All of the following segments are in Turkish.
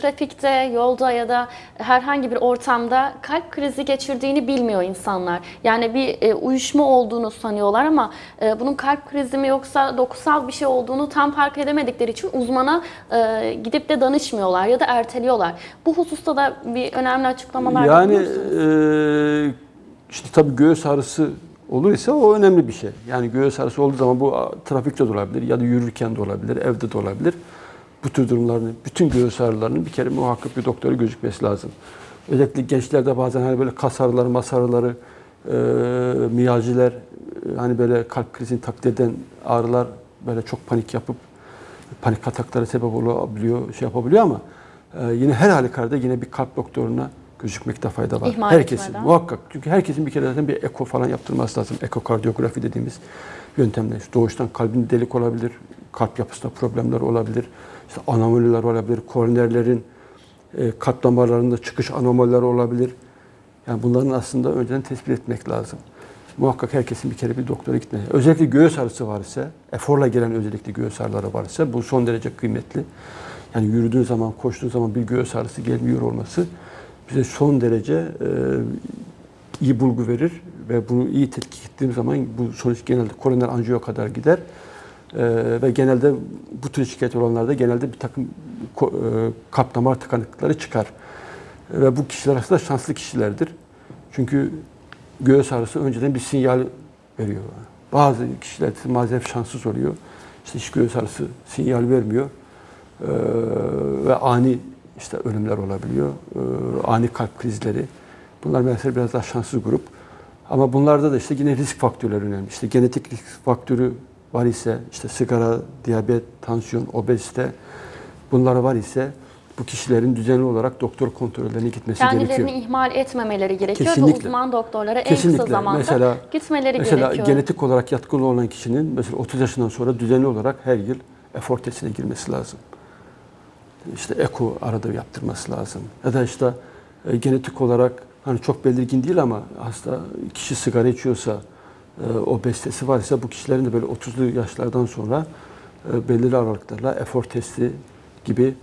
trafikte, yolda ya da herhangi bir ortamda kalp krizi geçirdiğini bilmiyor insanlar. Yani bir e, uyuşma olduğunu sanıyorlar ama e, bunun kalp krizi mi yoksa dokusal bir şey olduğunu tam fark edemedikleri için uzmana e, gidip de danışmıyorlar ya da erteliyorlar. Bu hususta da bir önemli açıklamalar Yani e, işte tabii göğüs ağrısı olur ise o önemli bir şey. Yani göğüs ağrısı olduğu zaman bu trafikte de olabilir ya da yürürken de olabilir, evde de olabilir. Bu tür durumların, bütün göğüs ağrılarının bir kere muhakkak bir doktora gözükmesi lazım. Özellikle gençlerde bazen hani böyle kas ağrıları, mas ağrıları, e, miyaljiler, e, hani böyle kalp krizini taklit eden ağrılar böyle çok panik yapıp panik ataklara sebep olabiliyor, şey yapabiliyor ama e, yine her halükarda yine bir kalp doktoruna gözükmekte fayda var. İhmal herkesin etmeden. muhakkak. Çünkü herkesin bir kere zaten bir eko falan yaptırması lazım. Ekokardiyografi dediğimiz yöntemle. İşte doğuştan kalbin delik olabilir, kalp yapısında problemler olabilir, işte anomaliler olabilir, koronerlerin e, kalp damarlarında çıkış anomalileri olabilir. Yani bunların aslında önceden tespit etmek lazım. Muhakkak herkesin bir kere bir doktora gitmesi. Özellikle göğüs ağrısı var ise, eforla gelen özellikle göğüs ağrıları var ise bu son derece kıymetli. Yani yürüdüğün zaman, koştuğun zaman bir göğüs ağrısı gelmiyor olması bize son derece e, iyi bulgu verir ve bunu iyi tetkik ettiğim zaman bu sonuç genelde koroner anjiyo kadar gider. E, ve genelde bu tür şikayet olanlarda genelde bir takım e, kalp damar tıkanıklıkları çıkar. Ve bu kişiler aslında şanslı kişilerdir. Çünkü göğüs ağrısı önceden bir sinyal veriyor. Bazı kişiler maalesef şanssız oluyor. İşte hiç göğüs ağrısı sinyal vermiyor. Ee, ve ani işte ölümler olabiliyor. Ee, ani kalp krizleri. Bunlar mesela biraz daha şanssız grup. Ama bunlarda da işte yine risk faktörleri önemli. İşte genetik risk faktörü var ise işte sigara, diyabet, tansiyon, obezite bunlar var ise bu kişilerin düzenli olarak doktor kontrollerine gitmesi Kendilerini gerekiyor. ihmal etmemeleri gerekiyor ve Kesinlikle. uzman doktorlara en Kesinlikle. kısa zamanda Mesela- gitmeleri Mesela gerekiyor. genetik olarak yatkılı olan kişinin mesela 30 yaşından sonra düzenli olarak her yıl efor testine girmesi lazım. İşte eko arada yaptırması lazım. Ya da işte e, genetik olarak hani çok belirgin değil ama hasta kişi sigara içiyorsa, e, obezitesi varsa bu kişilerin de böyle 30'lu yaşlardan sonra e, belirli aralıklarla efor testi gibi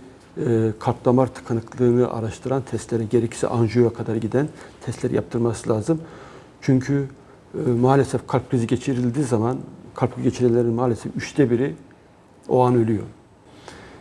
e, kalp damar tıkanıklığını araştıran testlere gerekirse anjiyoya kadar giden testleri yaptırması lazım. Çünkü e, maalesef kalp krizi geçirildiği zaman kalp geçirenlerin maalesef üçte biri o an ölüyor.